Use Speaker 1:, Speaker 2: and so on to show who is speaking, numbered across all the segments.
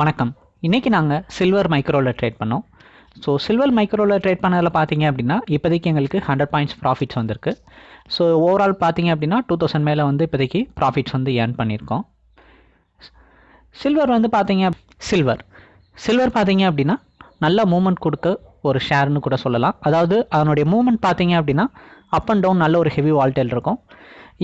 Speaker 1: வணக்கம். இன்றைக்கி நாங்கள் சில்வர் மைக்ரோவில் ட்ரேட் பண்ணோம். ஸோ சில்வர் மைக்ரோவில் ட்ரேட் பண்ணதில் பார்த்தீங்க அப்படின்னா இப்போதைக்கு எங்களுக்கு ஹண்ட்ரட் பாயிண்ட்ஸ் ப்ராஃபிட்ஸ் வந்திருக்கு. ஸோ ஓவரால் பார்த்தீங்க அப்படின்னா டூ தௌசண்ட் மேலே வந்து இப்போதைக்கு ப்ராஃபிட்ஸ் வந்து ஏர்ன் பண்ணியிருக்கோம். சில்வர் வந்து பார்த்தீங்க சில்வர் சில்வர் பார்த்தீங்க அப்படின்னா நல்ல மூமெண்ட் கொடுக்க ஒரு ஷேர்னு கூட சொல்லலாம். அதாவது அதனுடைய மூமெண்ட் பார்த்தீங்க அப்படின்னா அப் அண்ட் டவுன் நல்ல ஒரு ஹெவி வால்டேல் இருக்கும்.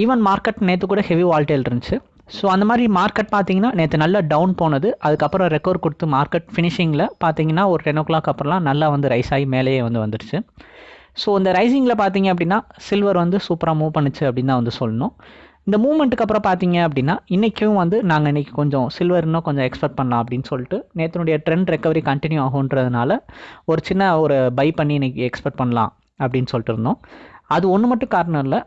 Speaker 1: ஈவன் மார்க்கெட் நேற்று கூட ஹெவி வால்டேல் இருந்துச்சு. ஸோ அந்த மாதிரி மார்க்கெட் பார்த்தீங்கன்னா நேற்று நல்லா டவுன் போனது. அதுக்கப்புறம் ரெக்கவர் கொடுத்து மார்க்கெட் ஃபினிஷிங்கில் பார்த்தீங்கன்னா ஒரு டென் ஓ கிளாக் அப்புறம்லாம் நல்லா வந்து ரைஸ் ஆகி மேலேயே வந்து வந்துடுச்சு. ஸோ இந்த ரைசிங்கில் பார்த்தீங்க அப்படின்னா சில்வர் வந்து சூப்பராக மூவ் பண்ணுச்சு அப்படின்னு தான் வந்து சொல்லணும். இந்த மூமெண்ட்டுக்கு அப்புறம் பார்த்தீங்க அப்படின்னா இன்றைக்கும் வந்து நாங்கள் இன்றைக்கி கொஞ்சம் சில்வர் இன்னும் கொஞ்சம் எக்ஸ்பெக்ட் பண்ணலாம் அப்படின்னு சொல்லிட்டு நேற்றுனுடைய ட்ரெண்ட் ரெக்கவரி கண்டினியூ ஆகுன்றதுனால ஒரு சின்ன ஒரு பை பண்ணி இன்றைக்கி எக்ஸ்பெக்ட் பண்ணலாம் அப்படின்னு சொல்லிட்டு இருந்தோம். அது ஒன்று மட்டும் காரணம் இல்லை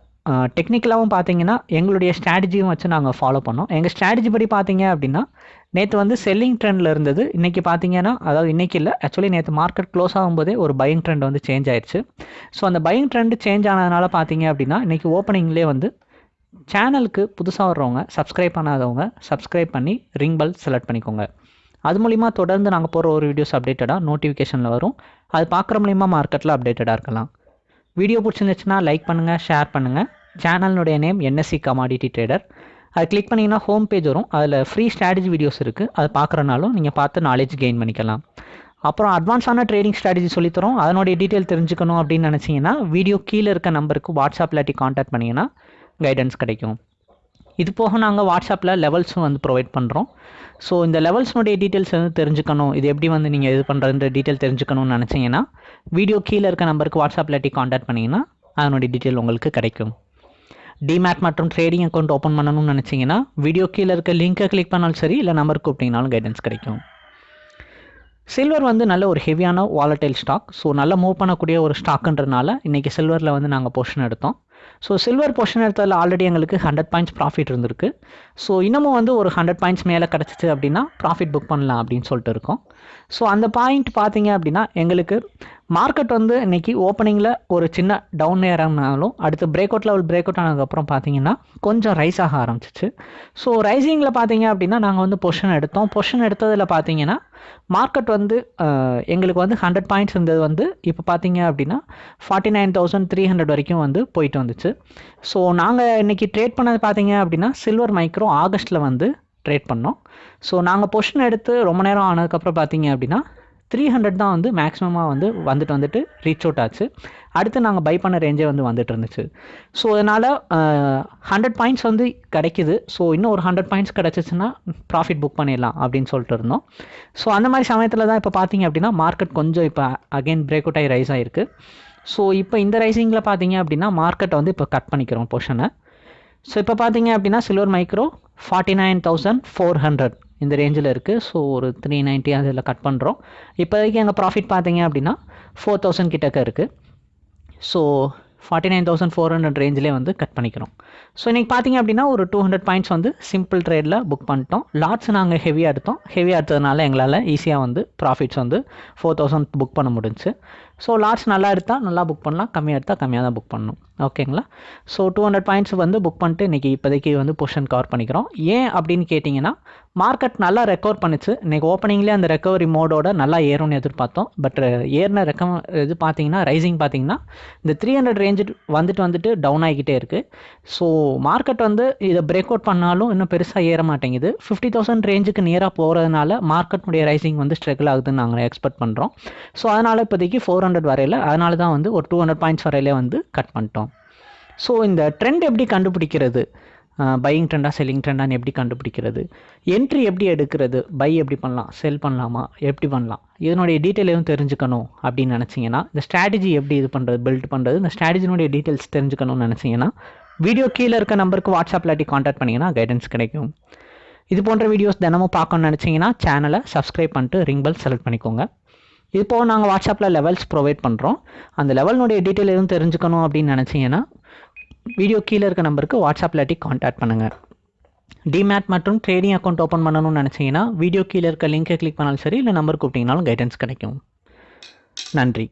Speaker 1: டெக்னிக்கலாகவும் பார்த்தீங்கன்னா எங்களுடைய ஸ்ட்ராட்டஜியும் வச்சு நாங்கள் ஃபாலோ பண்ணோம். எங்கள் ஸ்ட்ராட்டஜி படி பார்த்தீங்க அப்படின்னா நேற்று வந்து செல்லிங் ட்ரெண்டில் இருந்தது. இன்றைக்கி பார்த்தீங்கன்னா அதாவது இன்றைக்கி இல்லை ஆக்சுவலி நேற்று மார்க்கெட் க்ளோஸ் ஆகும்போதே ஒரு பையிங் ட்ரெண்ட் வந்து சேஞ்ச் ஆயிடுச்சு ஸோ அந்த பையிங் ட்ரெண்ட் சேஞ்ச் ஆனதுனால பார்த்தீங்க அப்படின்னா இன்றைக்கி ஓப்பனிங்லேயே வந்து சேனலுக்கு புதுசாக வர்றவங்க சப்ஸ்கிரைப் பண்ணாதவங்க சப்ஸ்கிரைப் பண்ணி ரிங் பல் செலக்ட் பண்ணிக்கோங்க. அது மூலிமா தொடர்ந்து நாங்கள் போகிற ஒரு வீடியோஸ் அப்டேட்டடாக நோட்டிஃபிகேஷனில் வரும். அது பார்க்குற மூலிமா மார்க்கெட்டில் அப்டேட்டடாக இருக்கலாம். வீடியோ பிடிச்சிருந்துச்சுன்னா லைக் பண்ணுங்கள் ஷேர் பண்ணுங்கள் சேனலினுடைய நேம் என்எஸ்சி கமாடிட்டி ட்ரேடர் அது கிளிக் பண்ணிங்கன்னா ஹோம் பேஜ் வரும். அதில் ஃப்ரீ ஸ்ட்ராட்டஜி வீடியோஸ் இருக்குது அது பார்க்குறனாலும் நீங்கள் பார்த்து நாலேஜ் கெயின் பண்ணிக்கலாம். அப்புறம் அட்வான்ஸான ட்ரேடிங் ஸ்ட்ராட்டஜி சொல்லித்தரோம் அதனுடைய டீட்டெயில் தெரிஞ்சுக்கணும் அப்படின்னு நினச்சிங்கன்னா வீடியோ கீழே இருக்க நம்பருக்கு வாட்ஸ்அப் இல்லாட்டி காண்டாக்ட் பண்ணிங்கன்னா கைடன்ஸ் கிடைக்கும். இது போக நாங்கள் வாட்ஸ்அப்பில் லெவல்ஸும் வந்து ப்ரொவைட் பண்ணுறோம் ஸோ இந்த லெவல்ஸ்னுடைய டீட்டெயில்ஸ் வந்து தெரிஞ்சுக்கணும். இது எப்படி வந்து நீங்கள் இது பண்ணுறதுன்ற டீட்டெயில் தெரிஞ்சுக்கணும்னு நினச்சிங்கன்னா வீடியோ கீழே இருக்க நம்பருக்கு வாட்ஸ்அப் இல்லாட்டி காண்டாக்ட் பண்ணிங்கன்னா அதனுடைய டீட்டெயில் உங்களுக்கு கிடைக்கும். டிமேட் மற்றும் ட்ரேடிங் அக்கௌண்ட் ஓப்பன் பண்ணணும்னு நினச்சிங்கன்னா வீடியோ கீழே இருக்க லிங்க்கை கிளிக் பண்ணாலும் சரி இல்லை நம்பர் கூப்பிட்டிங்கனாலும் கைடன்ஸ் கிடைக்கும். சில்வர் வந்து நல்ல ஒரு ஹெவியான வாலட்டைல் ஸ்டாக் ஸோ நல்லா மூவ் பண்ணக்கூடிய ஒரு ஸ்டாக்குன்றனால இன்றைக்கி சில்வரில் வந்து நாங்கள் போர்ஷன் எடுத்தோம். ஸோ சில்வர் போர்ஷன் எடுத்ததில் ஆல்ரெடி எங்களுக்கு ஹண்ட்ரட் பாயிண்ட்ஸ் ப்ராஃபிட் இருந்திருக்கு. ஸோ இன்னமும் வந்து ஒரு ஹண்ட்ரட் பாயிண்ட்ஸ் மேலே கிடச்சிச்சு அப்படின்னா ப்ராஃபிட் புக் பண்ணலாம் அப்படின்னு சொல்லிட்டு இருக்கோம். ஸோ அந்த பாயிண்ட் பார்த்தீங்க அப்படின்னா எங்களுக்கு மார்க்கெட் வந்து இன்றைக்கி ஓப்பனிங்கில் ஒரு சின்ன டவுன் ஏறினாலும் அடுத்து break out level break out ஆனதுக்கப்புறம் பார்த்தீங்கன்னா கொஞ்சம் ரைஸ் ஆக ஆரம்பிச்சிச்சு. ஸோ ரைசிங்கில் பார்த்தீங்க அப்படின்னா நாங்கள் வந்து பொஷன் எடுத்தோம். பொஷன் எடுத்ததில் பார்த்தீங்கன்னா மார்க்கெட் வந்து எங்களுக்கு வந்து ஹண்ட்ரட் பாயிண்ட்ஸ் இருந்தது வந்து இப்போ பார்த்தீங்க அப்படின்னா forty nine thousand three hundred வரைக்கும் வந்து போயிட்டு வந்துச்சு. ஸோ நாங்கள் இன்றைக்கி ட்ரேட் பண்ணது பார்த்தீங்க அப்படின்னா சில்வர் மைக்ரோ ஆகஸ்ட்டில் வந்து ட்ரேட் பண்ணோம். ஸோ நாங்கள் பொஷன் எடுத்து ரொம்ப நேரம் ஆனதுக்கப்புறம் பார்த்தீங்க அப்படின்னா த்ரீ ஹண்ட்ரட் தான் வந்து மேக்ஸிமமாக வந்து வந்துட்டு வந்துட்டு ரீச் அவுட் ஆச்சு. அடுத்து நாங்கள் பை பண்ண ரேஞ்சே வந்து வந்துட்டு இருந்துச்சு. ஸோ அதனால் ஹண்ட்ரட் பாயிண்ட்ஸ் வந்து கிடைக்குது. ஸோ இன்னும் ஒரு ஹண்ட்ரட் பாயிண்ட்ஸ் கிடச்சிச்சின்னா ப்ராஃபிட் புக் பண்ணிடலாம் அப்படின்னு சொல்லிட்டு இருந்தோம். ஸோ அந்த மாதிரி சமயத்தில் தான் இப்போ பார்த்தீங்க அப்படின்னா மார்க்கெட் கொஞ்சம் இப்போ அகைன் பிரேக் அவுட் ஆகி ரைஸ் ஆகிருக்கு ஸோ இப்போ இந்த ரைசிங்கில் பார்த்தீங்க அப்படின்னா மார்க்கெட்டை வந்து இப்போ கட் பண்ணிக்கிறோம் பொஷனை ஸோ இப்போ பார்த்தீங்க அப்படின்னா silver micro forty nine thousand four hundred இந்த ரேஞ்சில் இருக்குது ஸோ ஒரு த்ரீ நைன்ட்டி அதில் கட் பண்ணுறோம் இப்போதைக்கு எங்கள் ப்ராஃபிட் பார்த்தீங்க அப்படின்னா ஃபோர் தௌசண்ட் கிட்டக்க இருக்குது so forty nine thousand four hundred ரேஞ்சிலே வந்து கட் பண்ணிக்கிறோம். ஸோ இன்றைக்கி பார்த்தீங்க அப்படின்னா ஒரு டூ ஹண்ட்ரட் பாயிண்ட்ஸ் வந்து சிம்பிள் ட்ரேடில் புக் பண்ணிட்டோம். லாட்ஸ் நாங்கள் ஹெவியாக எடுத்தோம். ஹெவியாக எடுத்ததுனால எங்களால் ஈஸியாக வந்து ப்ராஃபிட்ஸ் வந்து ஃபோர் தௌசண்ட் புக் பண்ண முடிஞ்சு ஸோ லாட்ஸ் நல்லா எடுத்தால் நல்லா புக் பண்ணலாம். கம்மியாக எடுத்தால் கம்மியாக தான் புக் பண்ணணும். ஓகேங்களா ஸோ டூ ஹண்ட்ரட் பாயிண்ட்ஸ் வந்து புக் பண்ணிட்டு இன்றைக்கி இப்போதைக்கு வந்து பொஷன் கவர் பண்ணிக்கிறோம். ஏன் அப்படின்னு கேட்டிங்கன்னா மார்க்கெட் நல்லா ரெக்கவர் பண்ணிச்சு. இன்றைக்கி ஓப்பனிங்லேயே அந்த ரெக்கவரி மோடோட நல்லா ஏறும்னு எதிர்பார்த்தோம். பட் ஏறின ரெக்க இது பார்த்தீங்கன்னா ரைசிங் பார்த்தீங்கன்னா இந்த த்ரீ ஹண்ட்ரட் ரேஞ்சு வந்துட்டு வந்துட்டு டவுன் ஆகிக்கிட்டே இருக்குது ஸோ மார்க்கெட் வந்து இதை பிரேக் அவுட் பண்ணாலும் இன்னும் பெருசாக ஏற மாட்டேங்குது. ஃபிஃப்டி தௌசண்ட் ரேஞ்சுக்கு நேராக போகிறதுனால மார்க்கெட்னுடைய ரைசிங் வந்து ஸ்ட்ரகிள் ஆகுதுன்னு நாங்கள் எக்ஸ்பெக்ட் பண்ணுறோம் ஸோ அதனால் இப்போதைக்கு ஃபோர் ஹண்ட்ரட் வரையில் அதனால தான் வந்து ஒரு டூ ஹண்ட்ரட் பாயிண்ட்ஸ் வரையிலே வந்து கட் பண்ணிட்டோம். ஸோ இந்த ட்ரெண்ட் எப்படி கண்டுபிடிக்கிறது? பையிங் ட்ரெண்டாக செல்லிங் ட்ரெண்டான்னு எப்படி கண்டுபிடிக்கிறது? என்ட்ரி எப்படி எடுக்கிறது? பை எப்படி பண்ணலாம்? செல் பண்ணலாமா? எப்படி பண்ணலாம்? இதனுடைய டீட்டெயில் எதுவும் தெரிஞ்சுக்கணும் அப்படின்னு நினச்சிங்கன்னா இந்த ஸ்ட்ராட்டஜி எப்படி இது பண்ணுறது பில்ட் பண்ணுறது இந்த ஸ்ட்ராட்டஜினுடைய டீட்டெயில்ஸ் தெரிஞ்சுக்கணும்னு நினச்சிங்கன்னா வீடியோ கீழே இருக்க நம்பருக்கு வாட்ஸ்அப் இல்லாட்டி காண்டாக்ட் பண்ணிங்கன்னா கைடன்ஸ் கிடைக்கும். இது போன்ற வீடியோஸ் தினமும் பார்க்கணும்னு நினச்சிங்கன்னா சேனலை சப்ஸ்கிரைப் பண்ணிட்டு ரிங் பெல் செலக்ட் பண்ணிக்கோங்க. இப்போது நாங்கள் வாட்ஸ்அப்பில் லெவல்ஸ் ப்ரொவைட் பண்ணுறோம் அந்த லெவலினுடைய டீட்டெயில் எதுவும் தெரிஞ்சுக்கணும் அப்படின்னு நினச்சிங்கன்னா வீடியோ கீழே இருக்க நம்பருக்கு வாட்ஸ்அப் இல்லாட்டி காண்டாக்ட் பண்ணுங்கள் டிமேட் மற்றும் ட்ரேடிங் அக்கௌண்ட் ஓப்பன் பண்ணணும்னு நினச்சிங்கன்னா வீடியோ கீழே இருக்க லிங்கை கிளிக் பண்ணாலும் சரி இல்லை நம்பர் கூப்பிட்டிங்கனாலும் கைடன்ஸ் கிடைக்கும். நன்றி.